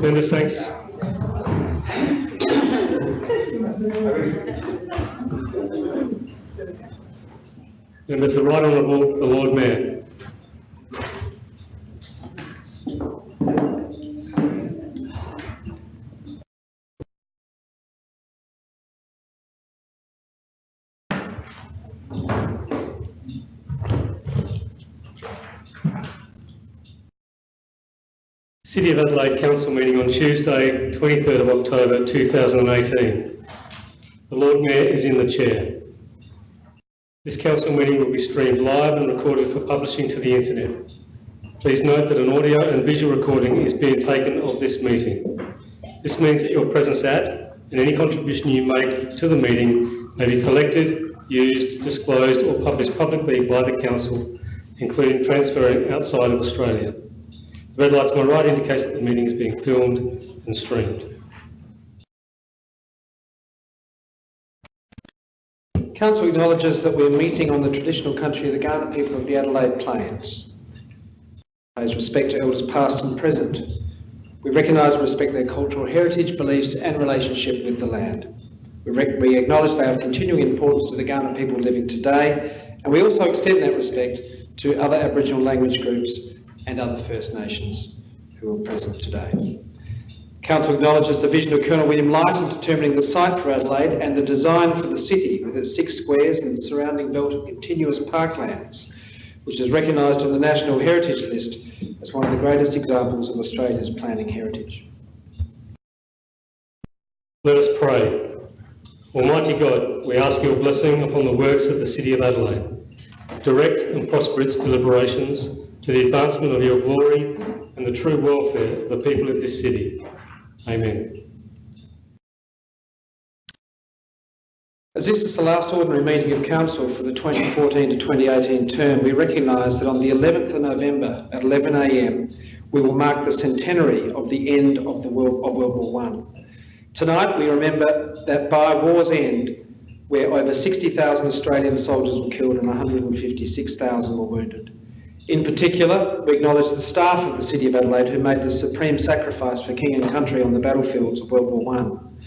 Members, thanks. Members, the Right Honourable the Lord Mayor. City of Adelaide Council meeting on Tuesday, 23rd of October 2018. The Lord Mayor is in the chair. This council meeting will be streamed live and recorded for publishing to the internet. Please note that an audio and visual recording is being taken of this meeting. This means that your presence at and any contribution you make to the meeting may be collected, used, disclosed or published publicly by the council, including transferring outside of Australia. The red light to my right indicates that the meeting is being filmed and streamed. Council acknowledges that we're meeting on the traditional country of the Kaurna people of the Adelaide Plains. Pays respect to elders past and present. We recognise and respect their cultural heritage, beliefs and relationship with the land. We, we acknowledge they of continuing importance to the Kaurna people living today and we also extend that respect to other Aboriginal language groups and other First Nations who are present today. Council acknowledges the vision of Colonel William Light in determining the site for Adelaide and the design for the city with its six squares and surrounding belt of continuous parklands, which is recognised on the National Heritage List as one of the greatest examples of Australia's planning heritage. Let us pray. Almighty God, we ask your blessing upon the works of the City of Adelaide. Direct and prosper its deliberations to the advancement of your glory and the true welfare of the people of this city. Amen. As this is the last ordinary meeting of Council for the 2014 to 2018 term, we recognise that on the 11th of November at 11am we will mark the centenary of the end of, the World, of World War One. Tonight we remember that by war's end, where over 60,000 Australian soldiers were killed and 156,000 were wounded. In particular, we acknowledge the staff of the City of Adelaide who made the supreme sacrifice for King and country on the battlefields of World War One.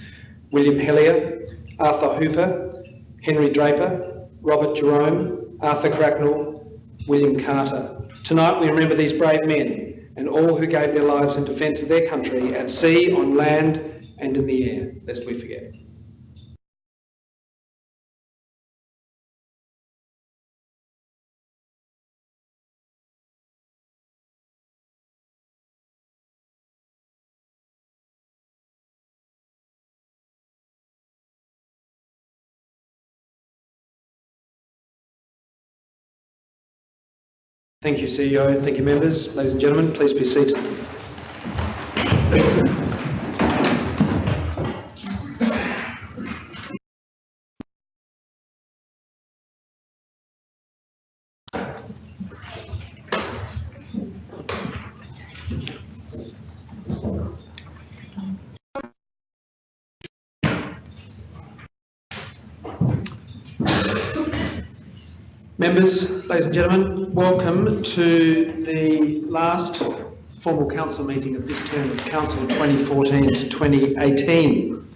William Hellier, Arthur Hooper, Henry Draper, Robert Jerome, Arthur Cracknell, William Carter. Tonight we remember these brave men and all who gave their lives in defence of their country at sea, on land and in the air, lest we forget. Thank you, CEO. Thank you, members. Ladies and gentlemen, please be seated. Members, ladies and gentlemen, welcome to the last formal council meeting of this term of council 2014 to 2018.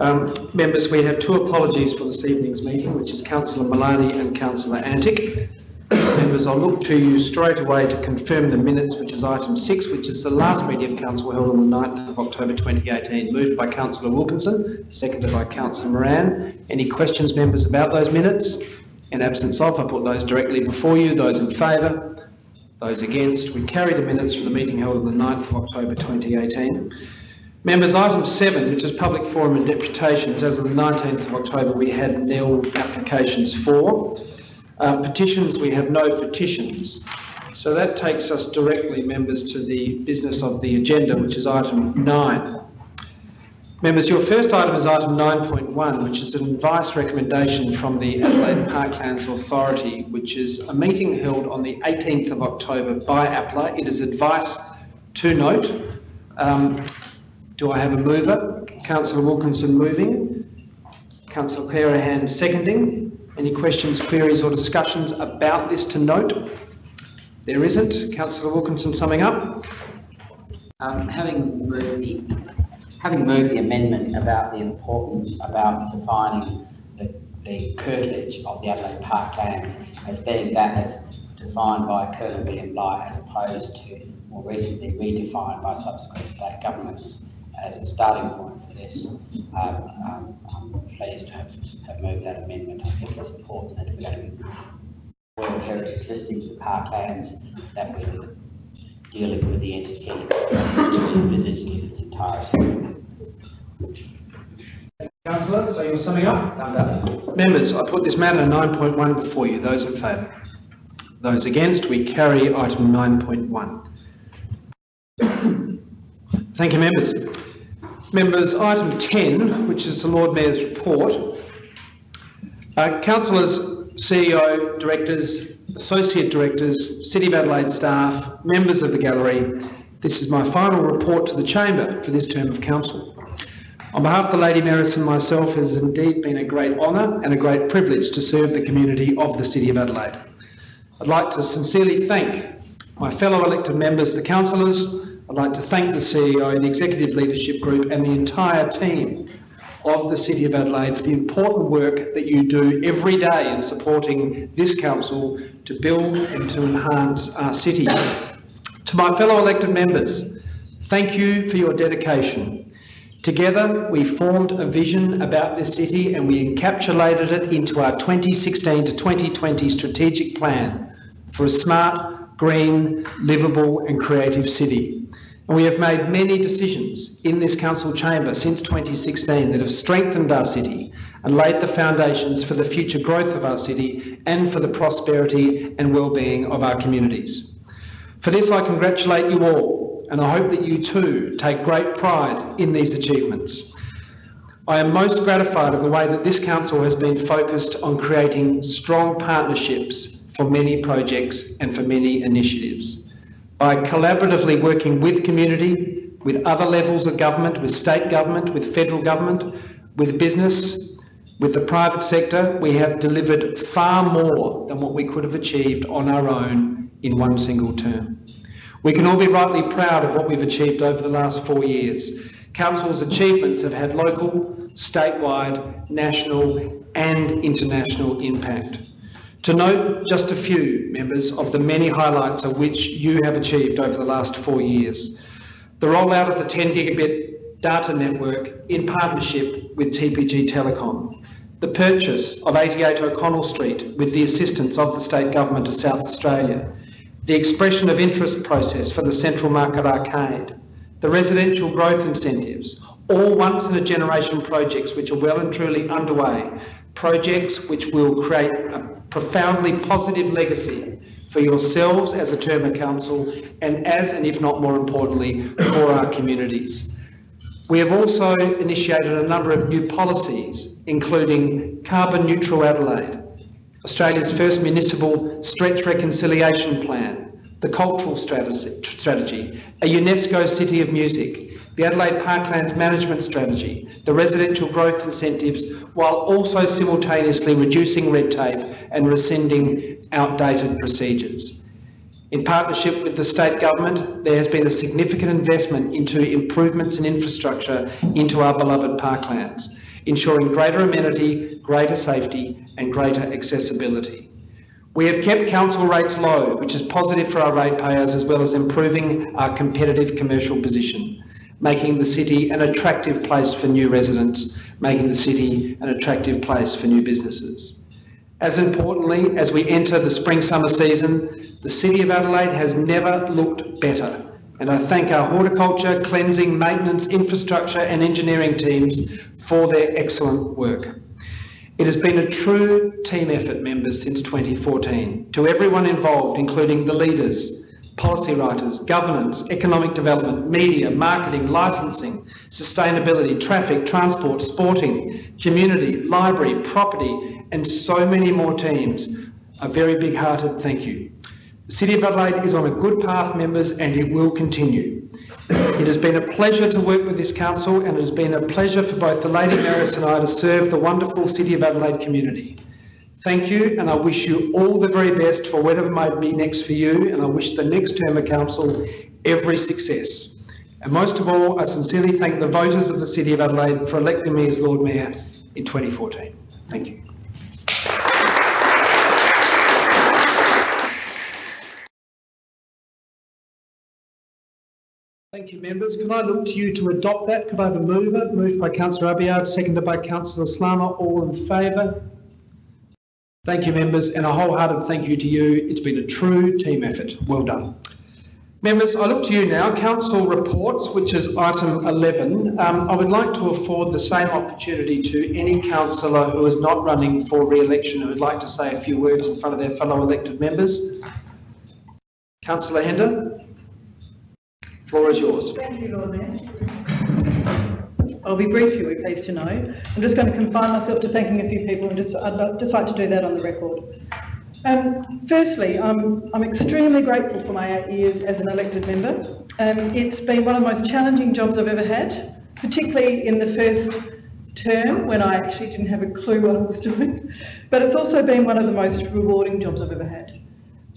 Um, members, we have two apologies for this evening's meeting, which is Councillor Malani and Councillor Antic. Members, I'll look to you straight away to confirm the minutes, which is item six, which is the last meeting of council held on the 9th of October 2018, moved by Councillor Wilkinson, seconded by Councillor Moran. Any questions, members, about those minutes? In absence of, I put those directly before you. Those in favour? Those against? We carry the minutes from the meeting held on the 9th of October 2018. Members, item 7, which is public forum and deputations, as of the 19th of October we had nil applications for. Uh, petitions, we have no petitions. So that takes us directly, members, to the business of the agenda, which is item 9. Members, your first item is item 9.1, which is an advice recommendation from the Adelaide Parklands Authority, which is a meeting held on the 18th of October by APLA. It is advice to note. Um, do I have a mover? Councillor Wilkinson moving. Councillor Clearihan seconding. Any questions, queries or discussions about this to note? There isn't. Councillor Wilkinson summing up. Um, having moved the, having moved the amendment about the importance about defining the, the curtilage of the Adelaide Parklands as being that as defined by Colonel William Light as opposed to more recently redefined by subsequent state governments as a starting point for this, um, um, I'm pleased to have, have moved that amendment. I think it's important that if we're going to be World Heritage listing the parklands, that we're dealing with the entity as envisaged in its entirety. Councillor, so you're summing up? Summed up. Members, I put this matter 9.1 before you. Those in favour? Those against? We carry item 9.1. Thank you, members. Members, item 10, which is the Lord Mayor's report. Uh, councillors, CEO, directors, associate directors, City of Adelaide staff, members of the gallery, this is my final report to the Chamber for this term of council. On behalf of the Lady Mayoress and myself, it has indeed been a great honour and a great privilege to serve the community of the City of Adelaide. I'd like to sincerely thank my fellow elected members, the councillors. I'd like to thank the CEO, the Executive Leadership Group and the entire team of the City of Adelaide for the important work that you do every day in supporting this council to build and to enhance our city. To my fellow elected members, thank you for your dedication. Together, we formed a vision about this city and we encapsulated it into our 2016 to 2020 strategic plan for a smart, green, livable and creative city. We have made many decisions in this council chamber since 2016 that have strengthened our city and laid the foundations for the future growth of our city and for the prosperity and well-being of our communities. For this, I congratulate you all, and I hope that you too take great pride in these achievements. I am most gratified of the way that this council has been focused on creating strong partnerships for many projects and for many initiatives. By collaboratively working with community, with other levels of government, with state government, with federal government, with business, with the private sector, we have delivered far more than what we could have achieved on our own in one single term. We can all be rightly proud of what we've achieved over the last four years. Council's achievements have had local, statewide, national and international impact. To note just a few, members, of the many highlights of which you have achieved over the last four years. The rollout of the 10 gigabit data network in partnership with TPG Telecom. The purchase of 88 O'Connell Street with the assistance of the State Government of South Australia. The expression of interest process for the Central Market Arcade. The residential growth incentives, all once in a generation projects which are well and truly underway, projects which will create a profoundly positive legacy for yourselves as a term of council and as, and if not more importantly, for our communities. We have also initiated a number of new policies, including Carbon Neutral Adelaide, Australia's first municipal stretch reconciliation plan, the cultural strategy, a UNESCO City of Music, the Adelaide Parklands Management Strategy, the residential growth incentives, while also simultaneously reducing red tape and rescinding outdated procedures. In partnership with the state government, there has been a significant investment into improvements in infrastructure into our beloved parklands, ensuring greater amenity, greater safety and greater accessibility. We have kept council rates low, which is positive for our ratepayers as well as improving our competitive commercial position making the city an attractive place for new residents, making the city an attractive place for new businesses. As importantly, as we enter the spring-summer season, the City of Adelaide has never looked better. And I thank our horticulture, cleansing, maintenance, infrastructure and engineering teams for their excellent work. It has been a true team effort, members, since 2014. To everyone involved, including the leaders, policy writers, governance, economic development, media, marketing, licensing, sustainability, traffic, transport, sporting, community, library, property, and so many more teams. A very big-hearted thank you. The City of Adelaide is on a good path, members, and it will continue. It has been a pleasure to work with this council and it has been a pleasure for both the Lady Mayoress and I to serve the wonderful City of Adelaide community. Thank you, and I wish you all the very best for whatever might be next for you, and I wish the next term of council every success. And most of all, I sincerely thank the voters of the City of Adelaide for electing me as Lord Mayor in 2014. Thank you. Thank you, members. Can I look to you to adopt that? Could I have a mover? Moved by councillor Abiad, seconded by councillor Slama. All in favour? Thank you, members, and a wholehearted thank you to you. It's been a true team effort. Well done. Members, I look to you now. Council reports, which is item 11. Um, I would like to afford the same opportunity to any councillor who is not running for re-election who would like to say a few words in front of their fellow elected members. Councillor Hender, floor is yours. Thank you, Lord Mayor. I'll be brief, you'll be pleased to know. I'm just going to confine myself to thanking a few people and just, I'd li- just like to do that on the record. Um, firstly, I'm, I'm extremely grateful for my eight years as an elected member. Um, it's been one of the most challenging jobs I've ever had, particularly in the first term when I actually didn't have a clue what I was doing. But it's also been one of the most rewarding jobs I've ever had.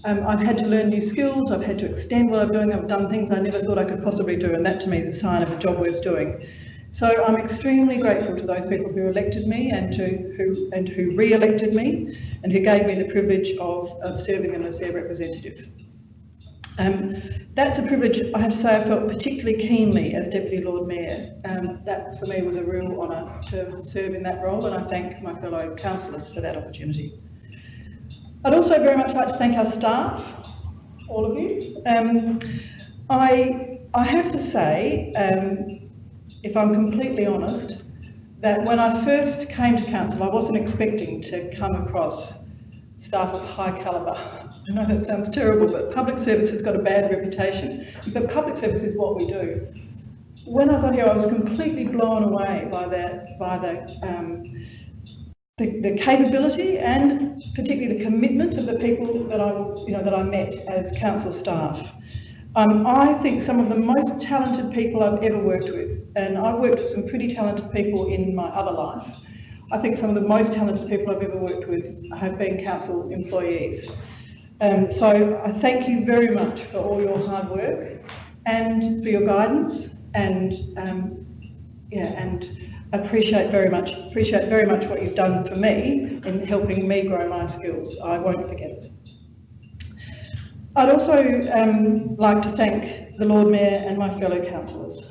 Um, I've had to learn new skills, I've had to extend what I'm doing, I've done things I never thought I could possibly do, and that to me is a sign of a job worth doing. So I'm extremely grateful to those people who elected me and to who and who re-elected me and who gave me the privilege of, of serving them as their representative. Um, that's a privilege I have to say I felt particularly keenly as Deputy Lord Mayor. Um, that for me was a real honour to serve in that role and I thank my fellow councillors for that opportunity. I'd also very much like to thank our staff, all of you. Um, I, I have to say, um, if I'm completely honest, that when I first came to council, I wasn't expecting to come across staff of high calibre. I know that sounds terrible, but public service has got a bad reputation. But public service is what we do. When I got here, I was completely blown away by the, by the, um, the, the capability and particularly the commitment of the people that I, you know, that I met as council staff. Um, I think some of the most talented people I've ever worked with, and I've worked with some pretty talented people in my other life. I think some of the most talented people I've ever worked with have been council employees. Um, so I thank you very much for all your hard work and for your guidance and um, yeah, and appreciate very much appreciate very much what you've done for me in helping me grow my skills. I won't forget it. I'd also um, like to thank the Lord Mayor and my fellow councillors.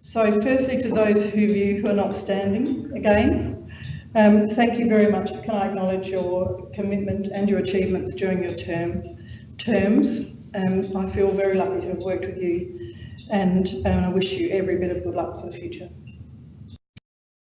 So firstly to those of you who are not standing again, um, thank you very much. Can I acknowledge your commitment and your achievements during your term terms? Um, I feel very lucky to have worked with you and um, I wish you every bit of good luck for the future.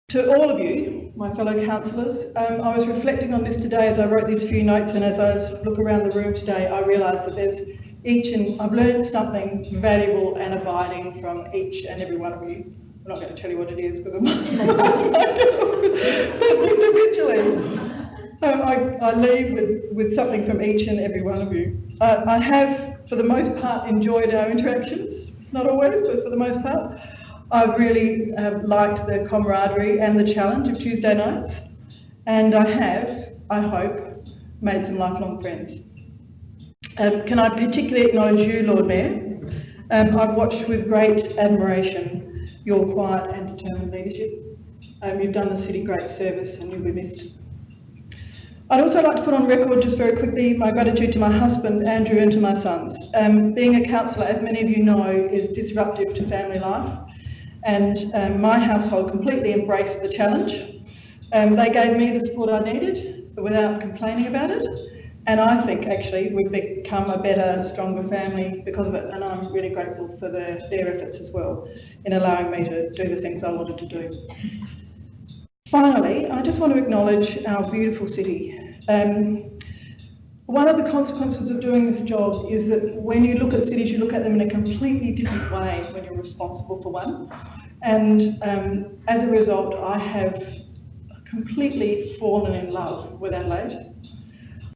To all of you, my fellow councillors, um, I was reflecting on this today as I wrote these few notes and as I look around the room today, I realise that there's each and I've learned something valuable and abiding from each and every one of you. I'm not going to tell you what it is because I'm individually. Um, I, I leave with, with something from each and every one of you. Uh, I have, for the most part, enjoyed our interactions. Not always, but for the most part. I've really uh, liked the camaraderie and the challenge of Tuesday nights. And I have, I hope, made some lifelong friends. Um, can I particularly acknowledge you, Lord Mayor? Um, I've watched with great admiration your quiet and determined leadership. Um, you've done the city great service and you'll be missed. I'd also like to put on record just very quickly my gratitude to my husband, Andrew, and to my sons. Um, being a councillor, as many of you know, is disruptive to family life and um, my household completely embraced the challenge. Um, they gave me the support I needed without complaining about it. And I think actually we've become a better, stronger family because of it. And I'm really grateful for the, their efforts as well in allowing me to do the things I wanted to do. Finally, I just want to acknowledge our beautiful city. Um, one of the consequences of doing this job is that when you look at cities, you look at them in a completely different way when you're responsible for one. And um, as a result, I have completely fallen in love with Adelaide.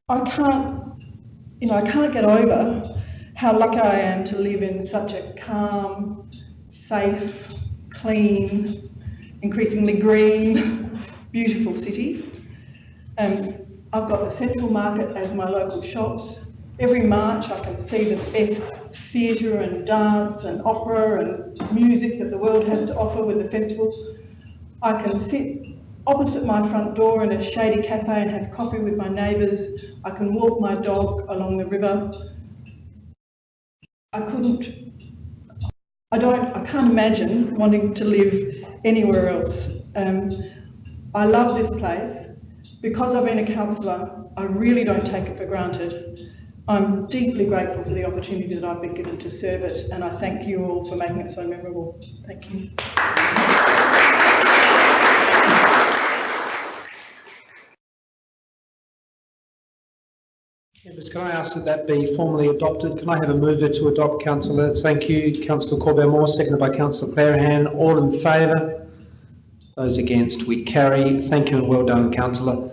I can't, you know, I can't get over how lucky I am to live in such a calm, safe, clean, increasingly green, beautiful city. Um, I've got the Central Market as my local shops. Every March I can see the best theatre and dance and opera and music that the world has to offer with the festival. I can sit opposite my front door in a shady cafe and have coffee with my neighbours. I can walk my dog along the river. I couldn't, I don't, I can't imagine wanting to live anywhere else. Um, I love this place. Because I've been a councillor, I really don't take it for granted. I'm deeply grateful for the opportunity that I've been given to serve it, and I thank you all for making it so memorable. Thank you. Members, can I ask that that be formally adopted? Can I have a mover to adopt, councillor? Thank you. Councillor Corbett Moore, seconded by councillor Clearihan. All in favour? Those against? We carry. Thank you and well done, councillor.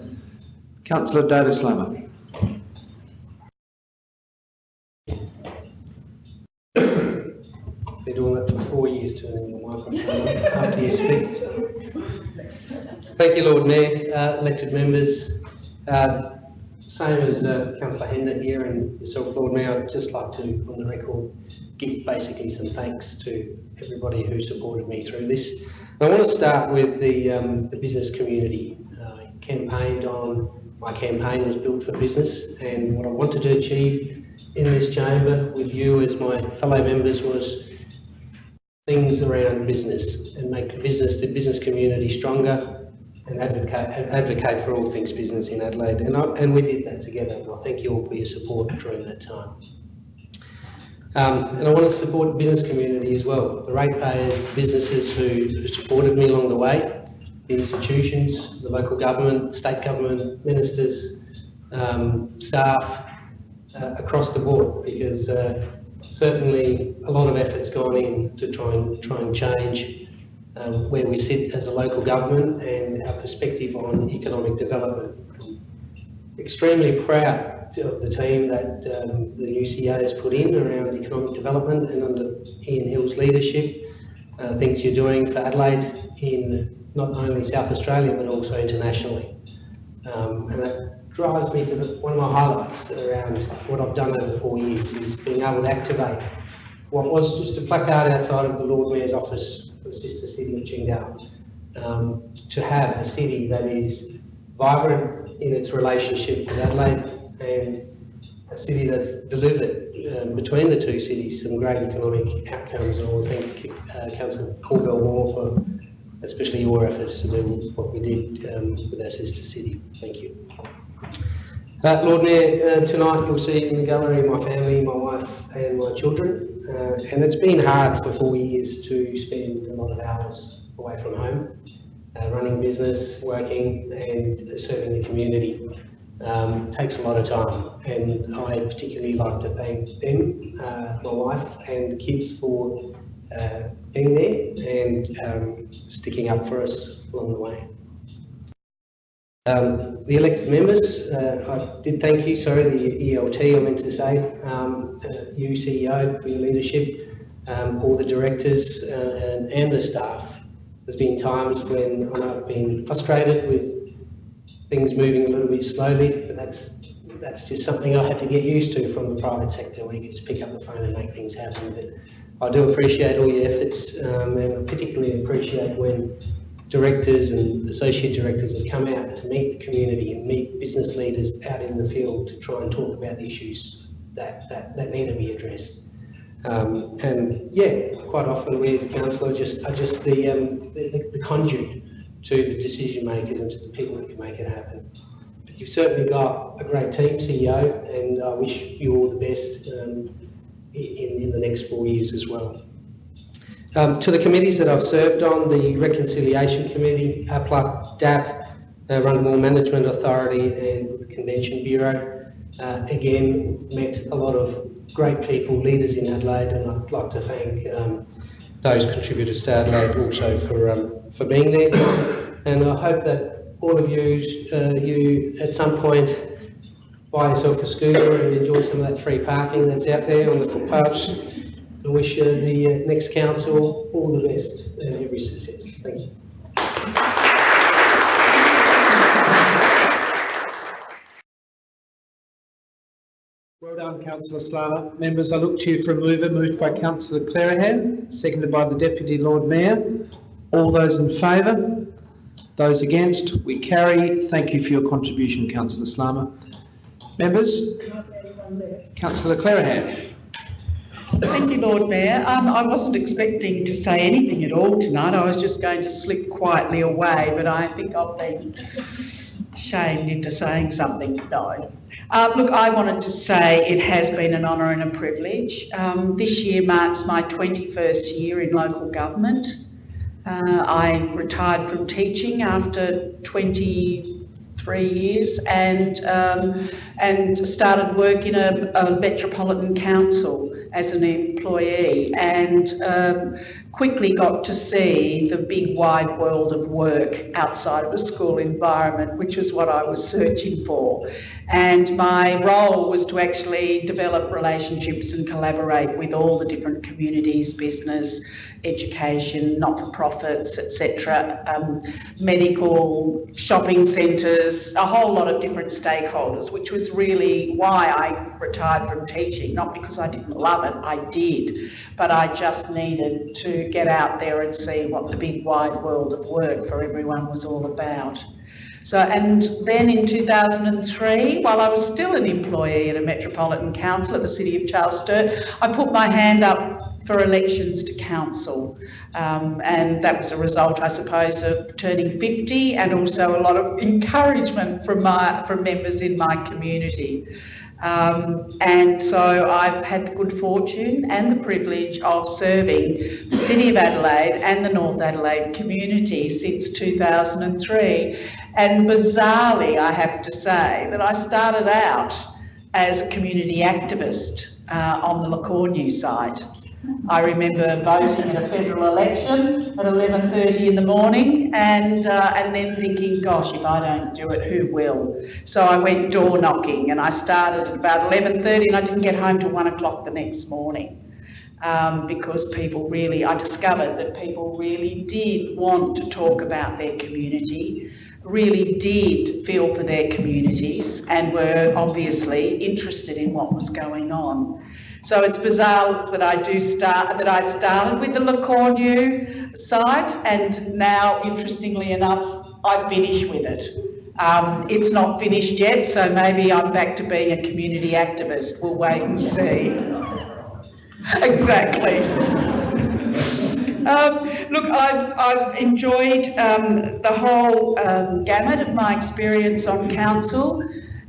Councillor David Slama. Been doing that for four years, turning the microphone on after you speak. Thank you, Lord Mayor, uh, elected members. Uh, Same as uh, councillor Hender here and yourself, Lord Mayor, I'd just like to, on the record, give basically some thanks to everybody who supported me through this. I want to start with the, um, the business community. I campaigned on, my campaign was built for business and what I wanted to achieve in this chamber with you as my fellow members was things around business and make business, the business community stronger and advocate, advocate for all things business in Adelaide. And, I, and we did that together. And I thank you all for your support during that time. Um, and I want to support the business community as well. The ratepayers, the businesses who, who supported me along the way, the institutions, the local government, state government, ministers, um, staff, uh, across the board because uh, certainly a lot of effort's gone in to try and try and change um, where we sit as a local government and our perspective on economic development. Extremely proud of the team that um, the new CEO has put in around economic development and under Ian Hill's leadership, uh, things you're doing for Adelaide in not only South Australia but also internationally. Um, and that drives me to the, one of my highlights around what I've done over four years is being able to activate what was just a placard outside of the Lord Mayor's office for the sister city of Qingdao um, to have a city that is vibrant in its relationship with Adelaide and a city that's delivered um, between the two cities some great economic outcomes and I want to thank uh, Councillor Corbell Moore for especially your efforts to do what we did um, with our sister city. Thank you. Uh, Lord Mayor, uh, tonight you'll see in the gallery my family, my wife and my children. Uh, and it's been hard for four years to spend a lot of hours away from home, uh, running business, working and serving the community. Um, takes a lot of time and I particularly like to thank them, uh, my wife and the kids for uh, being there and um, sticking up for us along the way. Um, the elected members, uh, I did thank you, sorry, the ELT I meant to say, um, you CEO for your leadership, um, all the directors uh, and, and, the staff. There's been times when I've been frustrated with things moving a little bit slowly, but that's that's just something I had to get used to from the private sector where you can just pick up the phone and make things happen. But I do appreciate all your efforts um, and I particularly appreciate when directors and associate directors have come out to meet the community and meet business leaders out in the field to try and talk about the issues that, that, that need to be addressed. Um, and yeah, quite often we as a council are just, are just the, um, the, the, conduit to the decision makers and to the people that can make it happen. But you've certainly got a great team, CEO, and I wish you all the best um, in, in the next four years as well. Um, to the committees that I've served on, the Reconciliation Committee, APLA, DAP, uh, Rundle Management Authority and the Convention Bureau. Uh, again, met a lot of great people, leaders in Adelaide, and I'd like to thank um, those contributors to Adelaide also for, um, for being there. And I hope that all of you, uh, you at some point buy yourself a scooter and enjoy some of that free parking that's out there on the footpaths. I wish uh, the uh, next council all the best and every success. Thank you. Well done, Councillor Slama. Members, I look to you for a mover, moved by councillor Clearihan, seconded by the Deputy Lord Mayor. All those in favour? Those against? We carry. Thank you for your contribution, councillor Slama. Members? Councillor Clearihan. Thank you, Lord Mayor. Um, I wasn't expecting to say anything at all tonight. I was just going to slip quietly away, but I think I've been shamed into saying something. No. Uh, look, I wanted to say it has been an honour and a privilege. Um, this year marks my 21st year in local government. Uh, I retired from teaching after 23 years and um, and started work in a, a metropolitan council as an employee and um, quickly got to see the big wide world of work outside of a school environment, which was what I was searching for. And my role was to actually develop relationships and collaborate with all the different communities, business, education, not-for-profits, etc., um, medical, shopping centres, a whole lot of different stakeholders, which was really why I retired from teaching, not because I didn't love I did, but I just needed to get out there and see what the big wide world of work for everyone was all about. So, and then in 2003, while I was still an employee at a Metropolitan Council at the City of Charles Sturt, I put my hand up for elections to council. Um, and that was a result, I suppose, of turning 50 and also a lot of encouragement from, my, from members in my community. Um, and so I've had the good fortune and the privilege of serving the City of Adelaide and the North Adelaide community since 2003. And bizarrely, I have to say that I started out as a community activist uh, on the Le Cornu site. I remember voting in a federal election at 11.30 in the morning and, uh, and then thinking, gosh, if I don't do it, who will? So I went door knocking and I started at about 11.30 and I didn't get home till one o'clock the next morning. Um, because people really, I discovered that people really did want to talk about their community, really did feel for their communities and were obviously interested in what was going on. So it's bizarre that I do start that I started with the Le Cornu site, and now, interestingly enough, I finish with it. Um, it's not finished yet, so maybe I'm back to being a community activist. We'll wait and see. exactly. Um, look, I've, I've enjoyed um, the whole um, gamut of my experience on council.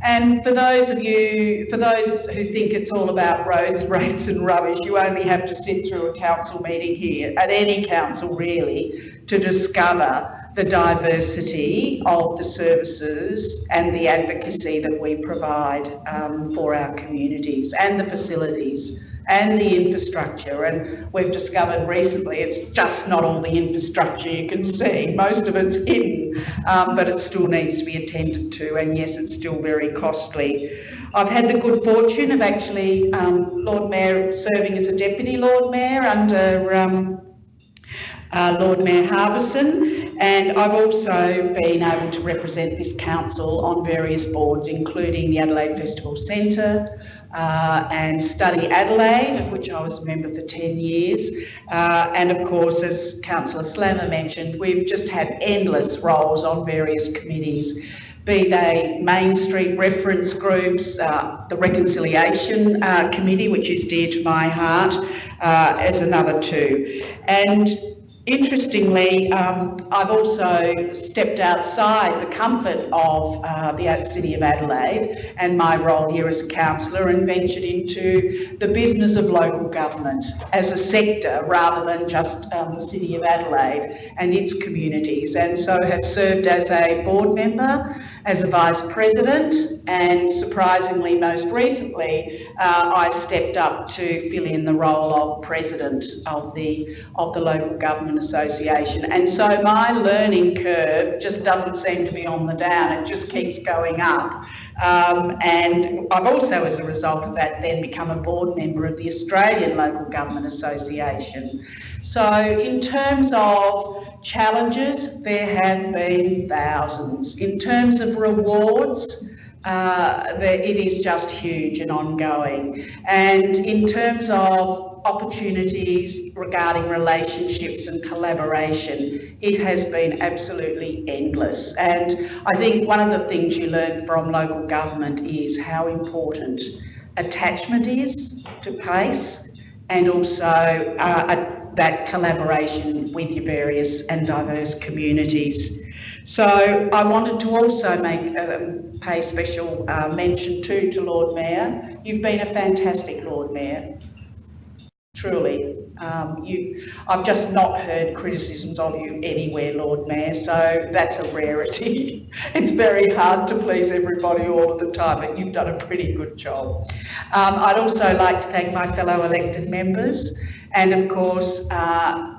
And for those of you, for those who think it's all about roads, rates and rubbish, you only have to sit through a council meeting here, at any council really, to discover the diversity of the services and the advocacy that we provide um, for our communities and the facilities and the infrastructure. And we've discovered recently it's just not all the infrastructure you can see. Most of it's hidden, um, but it still needs to be attended to. And yes, it's still very costly. I've had the good fortune of actually um, Lord Mayor serving as a Deputy Lord Mayor under um, uh, Lord Mayor Harbison, and I've also been able to represent this council on various boards, including the Adelaide Festival Centre uh, and Study Adelaide, of which I was a member for 10 years. Uh, and of course, as Councillor Slama mentioned, we've just had endless roles on various committees be they Main Street reference groups, uh, the Reconciliation uh, Committee, which is dear to my heart, uh, as another two. And Interestingly, um, I've also stepped outside the comfort of uh, the City of Adelaide and my role here as a councillor and ventured into the business of local government as a sector rather than just um, the City of Adelaide and its communities. And so have served as a board member, as a vice president and surprisingly most recently uh, I stepped up to fill in the role of president of the, of the local government Association. And so my learning curve just doesn't seem to be on the down, it just keeps going up. Um, and I've also, as a result of that, then become a board member of the Australian Local Government Association. So in terms of challenges, there have been thousands. In terms of rewards, uh, the, it is just huge and ongoing. And in terms of opportunities regarding relationships and collaboration, it has been absolutely endless. And I think one of the things you learn from local government is how important attachment is to PACE and also uh, a, that collaboration with your various and diverse communities. So I wanted to also make um, pay special uh, mention too to Lord Mayor. You've been a fantastic Lord Mayor, truly. Um, you, I've just not heard criticisms of you anywhere, Lord Mayor, so that's a rarity. it's very hard to please everybody all of the time, but you've done a pretty good job. Um, I'd also like to thank my fellow elected members, and of course, uh,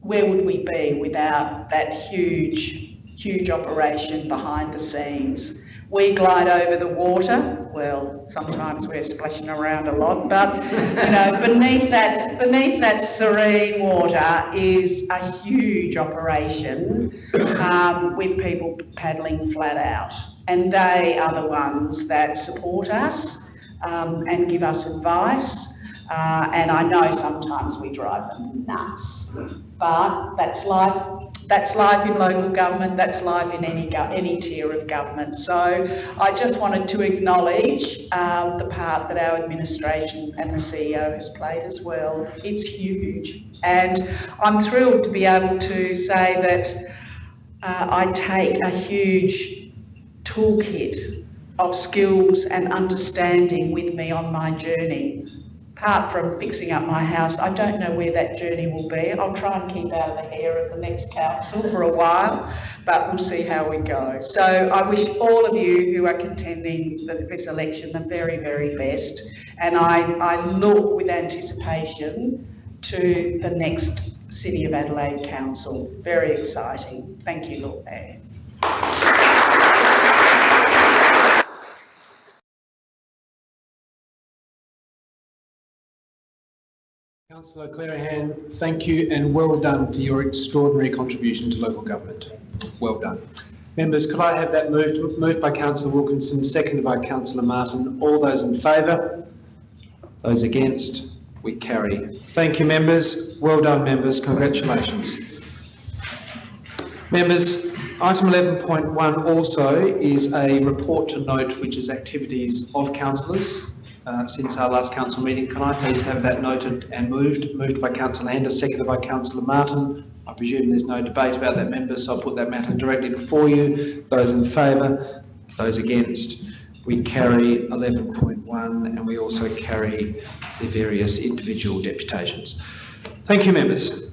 where would we be without that huge, huge operation behind the scenes? We glide over the water. Well, sometimes we're splashing around a lot, but you know, beneath that, beneath that serene water is a huge operation um, with people paddling flat out, and they are the ones that support us um, and give us advice. Uh, and I know sometimes we drive them nuts, but that's life. That's life in local government. That's life in any any tier of government. So I just wanted to acknowledge um, the part that our administration and the CEO has played as well. It's huge, and I'm thrilled to be able to say that uh, I take a huge toolkit of skills and understanding with me on my journey apart from fixing up my house, I don't know where that journey will be. I'll try and keep out of the hair of the next council for a while, but we'll see how we go. So I wish all of you who are contending this election the very, very best. And I, I look with anticipation to the next City of Adelaide Council. Very exciting. Thank you, Lord Mayor. Councillor Clearihan, thank you and well done for your extraordinary contribution to local government. Well done. Members, could I have that moved, moved by Councillor Wilkinson, seconded by Councillor Martin? All those in favour? Those against? We carry. Thank you, members. Well done, members. Congratulations. Members, item 11.1 also is a report to note, which is activities of councillors uh, since our last council meeting. Can I please have that noted and moved? Moved by councillor Hander, seconded by councillor Martin. I presume there's no debate about that, members, so I'll put that matter directly before you. Those in favour, those against, we carry 11.1 and we also carry the various individual deputations. Thank you, members.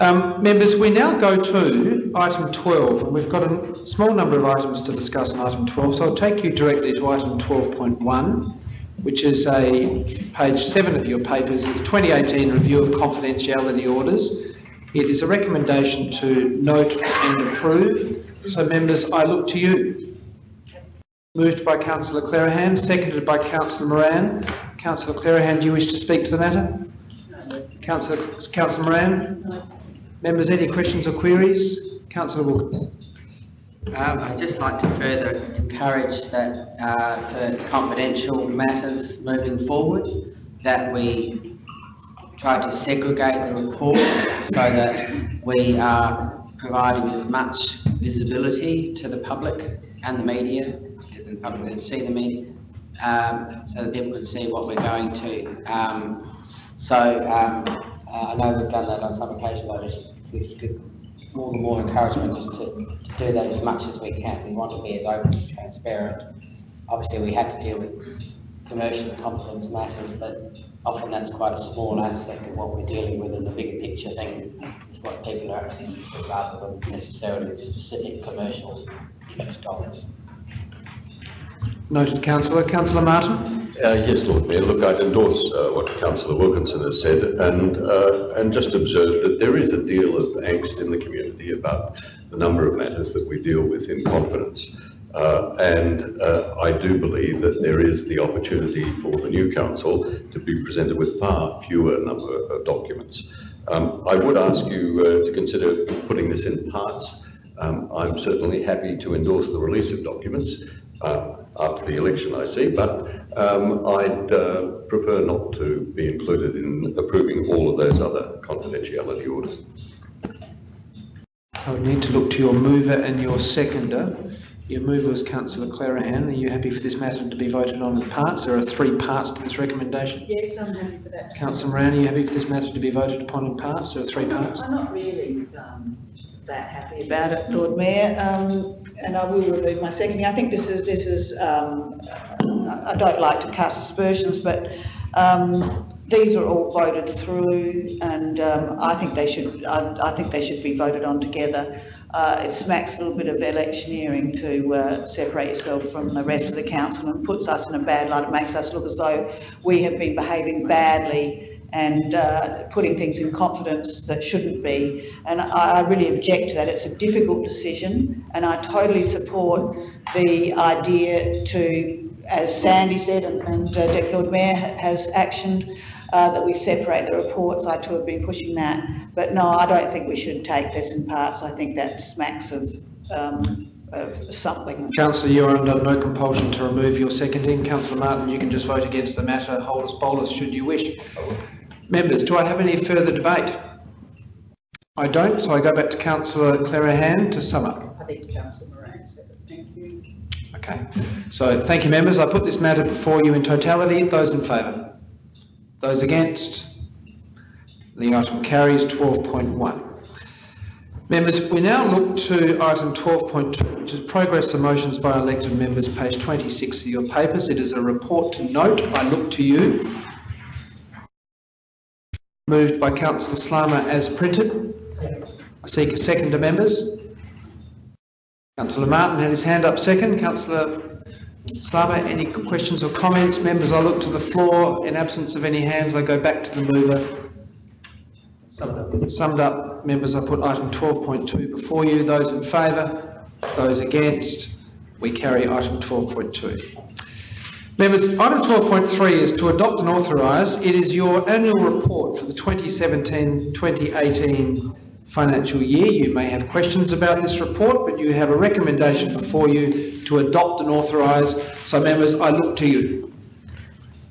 Um, members, we now go to item 12, and we've got a small number of items to discuss on item 12, so I'll take you directly to item 12.1, which is a page 7 of your papers. It's 2018 review of confidentiality orders. It is a recommendation to note and approve. So, members, I look to you. Moved by Councillor Clearihan, seconded by Councillor Moran. Councillor Clearihan, do you wish to speak to the matter? Councillor, Councillor Moran? Members, any questions or queries? Councillor Wilkins. Um, I'd just like to further encourage that uh, for confidential matters moving forward, that we try to segregate the reports so that we are providing as much visibility to the public and the media, the public can see the media, um, so that people can see what we're going to. Um, so um, uh, I know we've done that on some occasions, I just wish more and more encouragement just to, to do that as much as we can. We want to be as open and transparent. Obviously, we have to deal with commercial and confidence matters, but often that's quite a small aspect of what we're dealing with and the bigger picture thing is what people are actually interested in rather than necessarily the specific commercial interest dollars. Noted, Councillor. Councillor Martin? Uh, yes, Lord Mayor. Look, I'd endorse uh, what Councillor Wilkinson has said and, uh, and just observe that there is a deal of angst in the community about the number of matters that we deal with in confidence. Uh, and uh, I do believe that there is the opportunity for the new council to be presented with far fewer number of documents. Um, I would ask you uh, to consider putting this in parts. Um, I'm certainly happy to endorse the release of documents, uh, after the election, I see, but um, I'd uh, prefer not to be included in approving all of those other confidentiality orders. I would need to look to your mover and your seconder. Your mover was councillor Clearihan. Are you happy for this matter to be voted on in parts? There are three parts to this recommendation. Yes, I'm happy for that. Councillor Moran, are you happy for this matter to be voted upon in parts? There are three parts. I'm not really um, that happy about it, Lord Mayor, um, and I will remove my seconding. I think this is, this is, um, I I don't like to cast aspersions, but um, these are all voted through and um, I think they should, I, I think they should be voted on together. Uh, it smacks a little bit of electioneering to uh, separate yourself from the rest of the council and puts us in a bad light. It makes us look as though we have been behaving badly and uh, putting things in confidence that shouldn't be. And I, I really object to that. It's a difficult decision, and I totally support the idea to, as Sandy said, and, and uh, Deputy Lord Mayor has actioned, uh, that we separate the reports. I too have been pushing that. But no, I don't think we should take this in parts. I think that smacks of, um, of something. Councillor, you are under no compulsion to remove your seconding. Councillor Martin, you can just vote against the matter, holus bolus, should you wish. Members, do I have any further debate? I don't, so I go back to councillor Clearihan to sum up. I think Councillor Moran said it. Thank you. Okay, so thank you, members. I put this matter before you in totality. Those in favour? Those against? The item carries 12.1. Members, we now look to item 12.2, which is progress of motions by elected members, page 26 of your papers. It is a report to note. I look to you. Moved by councillor Slama as printed. I seek a second to members. Councillor Martin had his hand up second. Councillor Slama, any questions or comments? Members, I look to the floor. In absence of any hands, I go back to the mover. Summed up, members, I put item 12.2 before you. Those in favour? Those against? We carry item 12.2. Members, item 12.3 is to adopt and authorise. It is your annual report for the 2017-2018 financial year. You may have questions about this report, but you have a recommendation before you to adopt and authorise. So members, I look to you.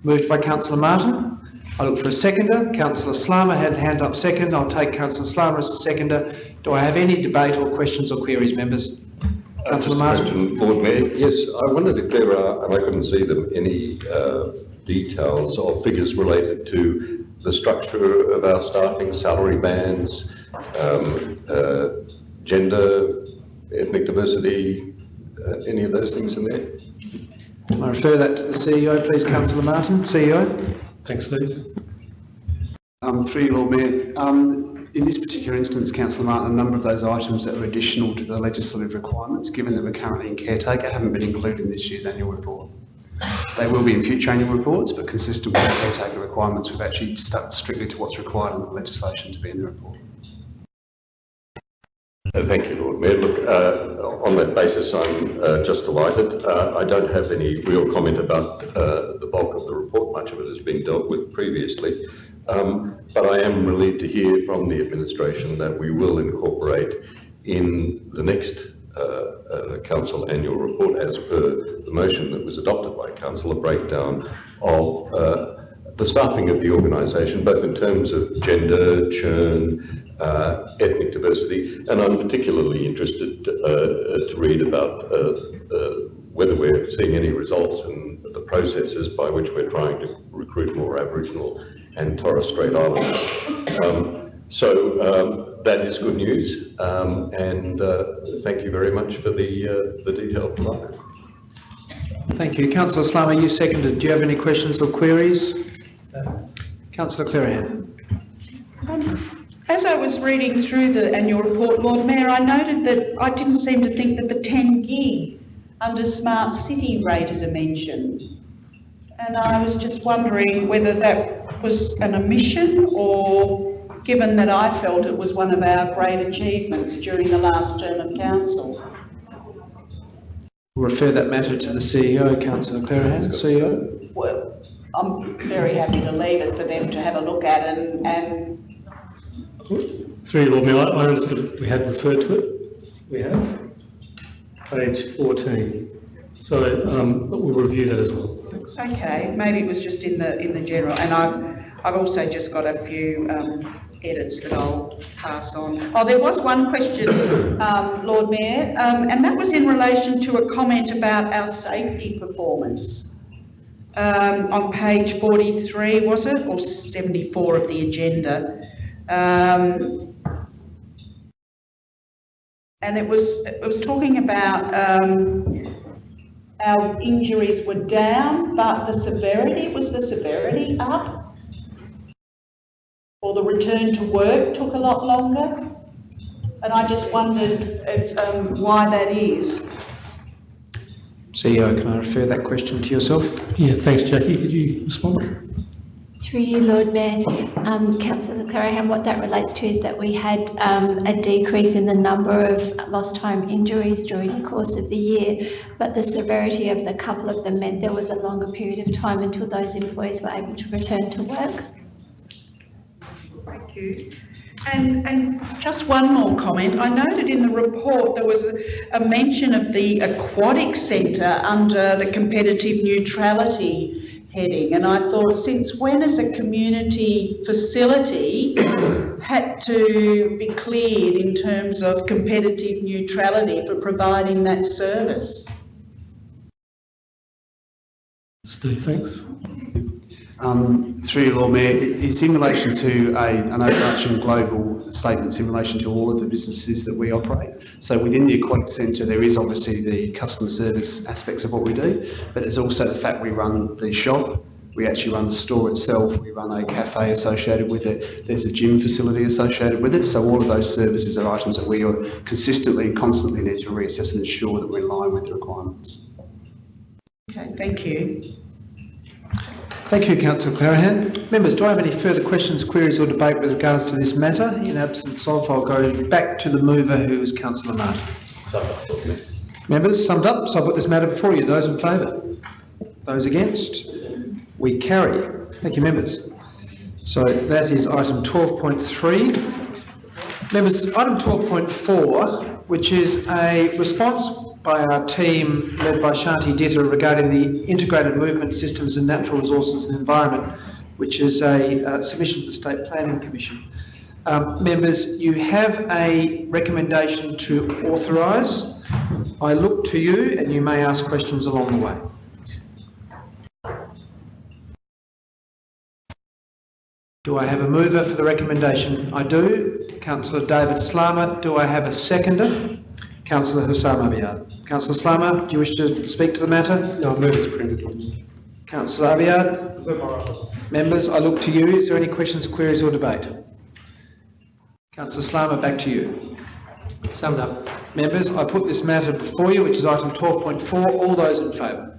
Moved by councillor Martin. I look for a seconder. Councillor Slama had hand up second. I'll take councillor Slama as a seconder. Do I have any debate or questions or queries, members? Councillor Martin. question, Lord Mayor. Yes, I wondered if there are, and I couldn't see them, any uh, details or figures related to the structure of our staffing, salary bands, um, uh, gender, ethnic diversity, uh, any of those things in there? I refer that to the CEO, please, councillor Martin. CEO. Thanks, Steve. Um, through you, Lord Mayor. Um, in this particular instance, Councillor Martin, a number of those items that were additional to the legislative requirements, given that we're currently in caretaker, haven't been included in this year's annual report. They will be in future annual reports, but consistent with the caretaker requirements, we've actually stuck strictly to what's required in the legislation to be in the report. Uh, Thank you, Lord Mayor. Look, uh, on that basis, I'm uh, just delighted. Uh, I don't have any real comment about uh, the bulk of the report. Much of it has been dealt with previously. Um, But I am relieved to hear from the administration that we will incorporate in the next uh, uh, council annual report, as per the motion that was adopted by council, a breakdown of uh, the staffing of the organisation, both in terms of gender, churn, uh, ethnic diversity, and I'm particularly interested uh, to read about uh, uh, whether we're seeing any results in the processes by which we're trying to recruit more Aboriginal and Torres Strait Islanders. Um, so um, that is good news, um, and uh, thank you very much for the uh, the detail provided. Thank you. Councillor Slama, you seconded. Do you have any questions or queries? Councillor Clearihan. As I was reading through the annual report, Lord Mayor, I noted that I didn't seem to think that the 10 gig under smart city rated a mention. And I was just wondering whether that was an omission or given that I felt it was one of our great achievements during the last term of council. We'll refer that matter to the CEO, Councillor Clearihan. CEO. Well, I'm very happy to leave it for them to have a look at and, and Through you, Lord Mayor, I understood we had referred to it. We have. Page 14. So um, we'll review that as well. Thanks. Okay, maybe it was just in the, in the general, and I've, I've also just got a few um, edits that I'll pass on. Oh, there was one question, um, Lord Mayor, um, and that was in relation to a comment about our safety performance. Um, on page 43, was it, or 74 of the agenda? Um, and it was, it was talking about, our injuries were down, but the severity, was the severity up? Or the return to work took a lot longer? And I just wondered if, um, why that is. CEO, can I refer that question to yourself? Yeah, thanks, Jackie. Could you respond? Through you, Lord Mayor, um, councillor Clearihan, what that relates to is that we had um, a decrease in the number of lost time injuries during the course of the year, but the severity of the couple of them meant there was a longer period of time until those employees were able to return to work. Thank you. And, and just one more comment. I noted in the report there was a, a mention of the aquatic centre under the competitive neutrality heading. And I thought, since when has a community facility had to be cleared in terms of competitive neutrality for providing that service? Steve, thanks. Um, through you, Lord Mayor, it's in relation to a, an overarching global statements in relation to all of the businesses that we operate. So within the Aquatic Centre, there is obviously the customer service aspects of what we do, but there's also the fact we run the shop, we actually run the store itself, we run a cafe associated with it, there's a gym facility associated with it. So all of those services are items that we are consistently constantly need to reassess and ensure that we're in line with the requirements. Okay, thank you. Thank you, councillor Clearihan. Members, do I have any further questions, queries or debate with regards to this matter? In absence of, I'll go back to the mover, who is councillor Martin. Members, summed up, so I'll put this matter before you. Those in favour? Those against? We carry. Thank you, members. So that is item 12.3. Members, item 12.4, which is a response by our team led by Shanti Ditter regarding the Integrated Movement Systems and Natural Resources and Environment, which is a uh, submission to the State Planning Commission. Um, members, you have a recommendation to authorise. I look to you and you may ask questions along the way. Do I have a mover for the recommendation? I do. Councillor David Slama. Do I have a seconder? Councillor Houssam Abiad. Councillor Slama, do you wish to speak to the matter? No, move as printed. Councillor Abiad? Members, I look to you. Is there any questions, queries or debate? Councillor Slama, back to you. Summed up. Members, I put this matter before you, which is item 12.4. All those in favour?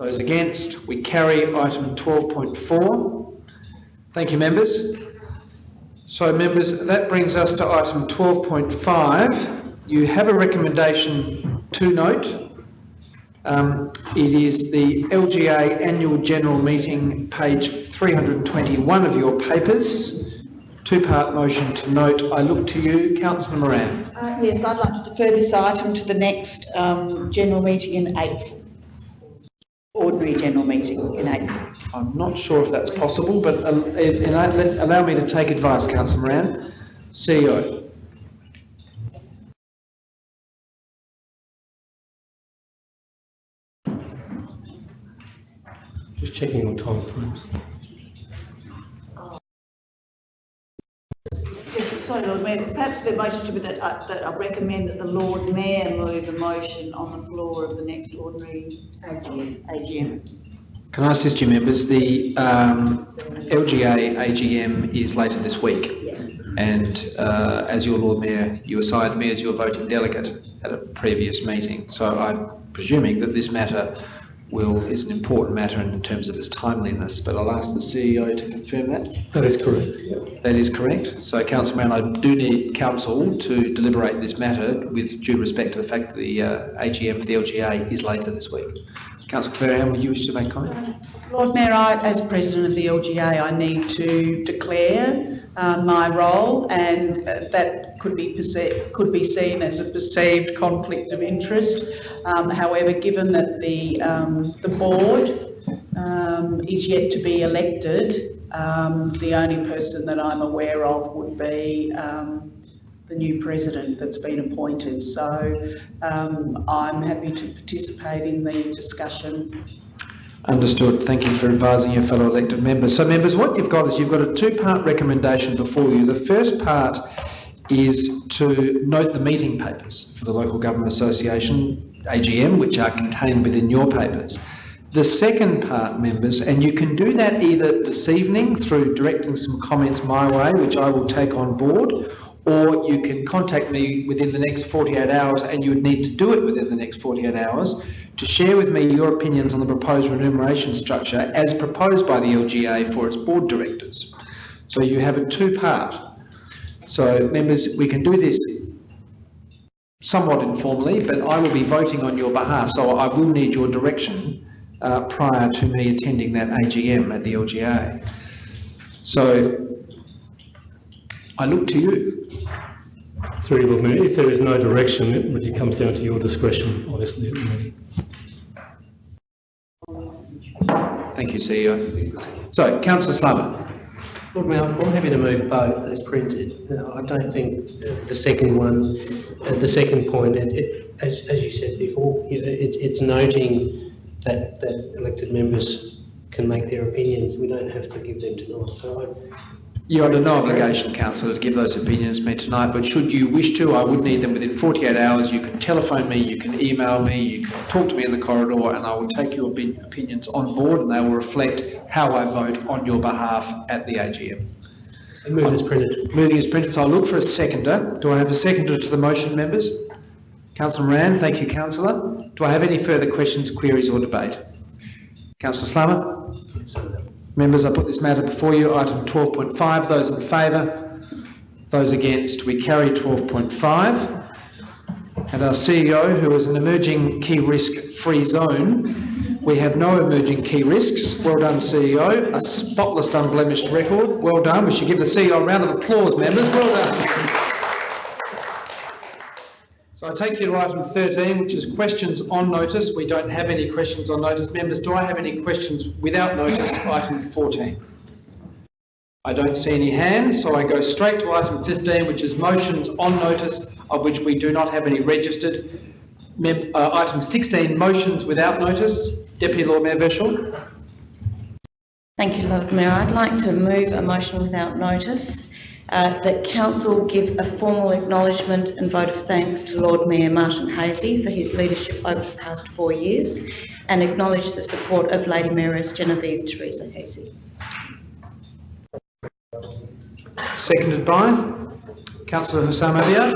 Those against? We carry item 12.4. Thank you, members. So, members, that brings us to item 12.5. You have a recommendation to note. Um, it is the LGA Annual General Meeting, page 321 of your papers. Two-part motion to note. I look to you, councillor Moran. Uh, Yes, I'd like to defer this item to the next um, general meeting in April. Ordinary general meeting in April. I'm not sure if that's possible, but uh, allow allow me to take advice, councillor Moran. CEO. Just checking on time frames. Yes, sorry, Lord Mayor, perhaps the motion to be that, uh, that I recommend that the Lord Mayor move a motion on the floor of the next ordinary AGM. Can I assist you, members? The um, LGA AGM is later this week. And uh, as your Lord Mayor, you assigned me as your voting delegate at a previous meeting. So I'm presuming that this matter will, is an important matter in terms of its timeliness, but I'll ask the CEO to confirm that. That is correct. yeah. That is correct. So, Councillor Mann, I do need council to deliberate this matter with due respect to the fact that the uh, AGM for the LGA is later this week. Councillor Clearihan, would you wish to make comment? Lord Mayor, I, as President of the LGA, I need to declare uh, my role, and uh, that could be could be seen as a perceived conflict of interest. Um, however, given that the um, the board um, is yet to be elected, um, the only person that I'm aware of would be um, the new president that's been appointed. So um, I'm happy to participate in the discussion. Understood. Thank you for advising your fellow elected members. So members, what you've got is you've got a two-part recommendation before you. The first part is to note the meeting papers for the Local Government Association, AGM, which are contained within your papers. The second part, members, and you can do that either this evening through directing some comments my way, which I will take on board, or you can contact me within the next 48 hours, and you would need to do it within the next 48 hours, to share with me your opinions on the proposed remuneration structure as proposed by the LGA for its board directors. So you have a two-part. So members, we can do this somewhat informally, but I will be voting on your behalf, so I will need your direction uh, prior to me attending that AGM at the LGA. So I look to you. Through you, Lord Mayor, if there is no direction, it really comes down to your discretion, obviously, at the meeting. Thank you, CEO. So, councillor Slama. Lord Mayor, I'm happy to move both as printed. Uh, I don't think uh, the second one, uh, the second point, it, it, as, as you said before, you- it's, it's noting that, that elected members can make their opinions. We don't have to give them tonight. So I, You're under no obligation, councillor, to give those opinions to me tonight, but should you wish to, I would need them within 48 hours. You can telephone me, you can email me, you can talk to me in the corridor, and I will take your opinions on board, and they will reflect how I vote on your behalf at the AGM. I move as printed. Moving is printed, so I'll look for a seconder. Do I have a seconder to the motion, members? Councillor Moran, thank you, councillor. Do I have any further questions, queries or debate? Councillor Slama? Members, I put this matter before you, item 12.5. Those in favour? Those against? We carry 12.5. And our CEO, who is an emerging key risk-free zone, we have no emerging key risks. Well done, CEO. A spotless, unblemished record. Well done. We should give the CEO a round of applause, members. Well done. I take you to item 13, which is questions on notice. We don't have any questions on notice. Members, do I have any questions without notice item 14? I don't see any hands, so I go straight to item 15, which is motions on notice, of which we do not have any registered. Mem- uh, Item 16, motions without notice. Deputy Lord Mayor Verschoor. Thank you, Lord Mayor. I'd like to move a motion without notice uh, that council give a formal acknowledgement and vote of thanks to Lord Mayor Martin Haese for his leadership over the past four years and acknowledge the support of Lady Mayoress Genevieve Teresa Haese. Seconded by councillor Houssam Abiad.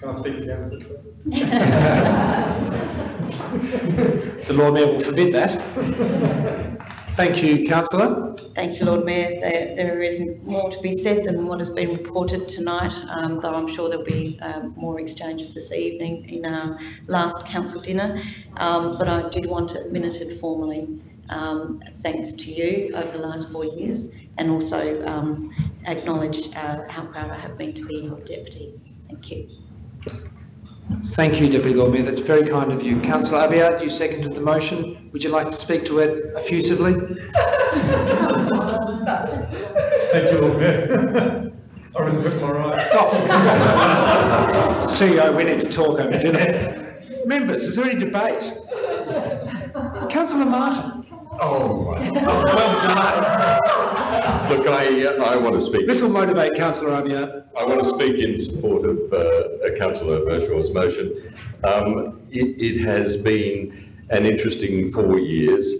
Can I speak against it, please? The Lord Mayor will forbid that. Thank you, councillor. Thank you, Lord Mayor. There, there isn't more to be said than what has been reported tonight, um, though I'm sure there'll be um, more exchanges this evening in our last council dinner. Um, but I did want to minuted formally, um, thanks to you over the last four years, and also um, acknowledge uh, how proud I have been to be your deputy. Thank you. Thank you, Deputy Lord Mayor. That's very kind of you. Councillor Abiad, you seconded the motion. Would you like to speak to it effusively? Thank you, Lord Mayor. I was a bit more right. CEO, we need to talk over dinner. Members, is there any debate? Councillor Martin. Oh, Well done. look, I, uh, I want to speak. This will motivate Councillor Abiad. I want to speak in support of uh, Councillor Verschoor's motion. Um, it, it has been an interesting four years,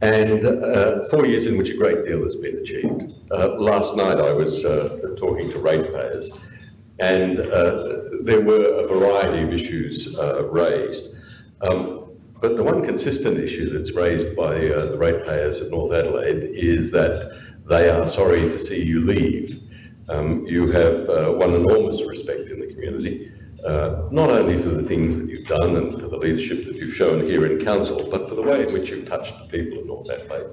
and uh, four years in which a great deal has been achieved. Uh, last night I was uh, talking to ratepayers, and uh, there were a variety of issues uh, raised. Um, but the one consistent issue that's raised by uh, the ratepayers of North Adelaide is that they are sorry to see you leave. Um, you have uh, won enormous respect in the community, uh, not only for the things that you've done and for the leadership that you've shown here in council, but for the way in which you've touched the people of North Adelaide.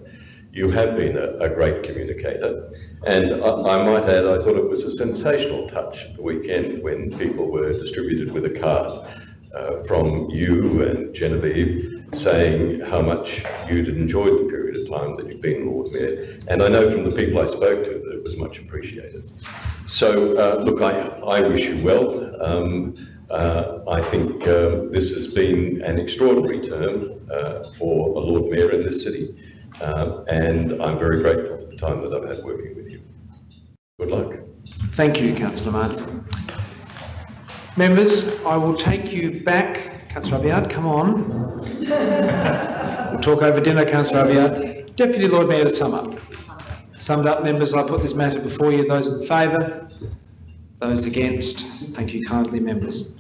you have been a, a great communicator. And I, I might add, I thought it was a sensational touch at the weekend when people were distributed with a card uh, from you and Genevieve saying how much you'd enjoyed the period of time that you've been Lord Mayor. And I know from the people I spoke to that it was much appreciated. So, uh, look, I, I wish you well. Um, uh, I think uh, this has been an extraordinary term uh, for a Lord Mayor in this city. Um, and I'm very grateful for the time that I've had working with you. Good luck. Thank you, councillor Martin. Members, I will take you back. Councillor Abiad, come on. We'll talk over dinner, councillor Abiad. Deputy Lord Mayor to sum up. Summed up, members, I put this matter before you. Those in favour? Those against? Thank you kindly, members.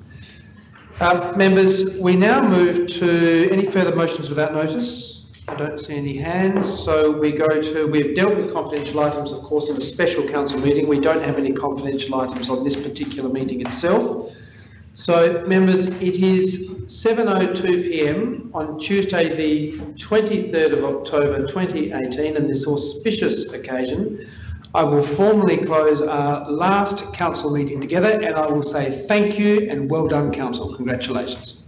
Um, members, we now move to any further motions without notice. I don't see any hands, so we go to, we've dealt with confidential items, of course, in a special council meeting. We don't have any confidential items on this particular meeting itself. So, members, it is 7.02 p.m. on Tuesday, the 23rd of October 2018, and this auspicious occasion, I will formally close our last council meeting together, and I will say thank you and well done, council. Congratulations.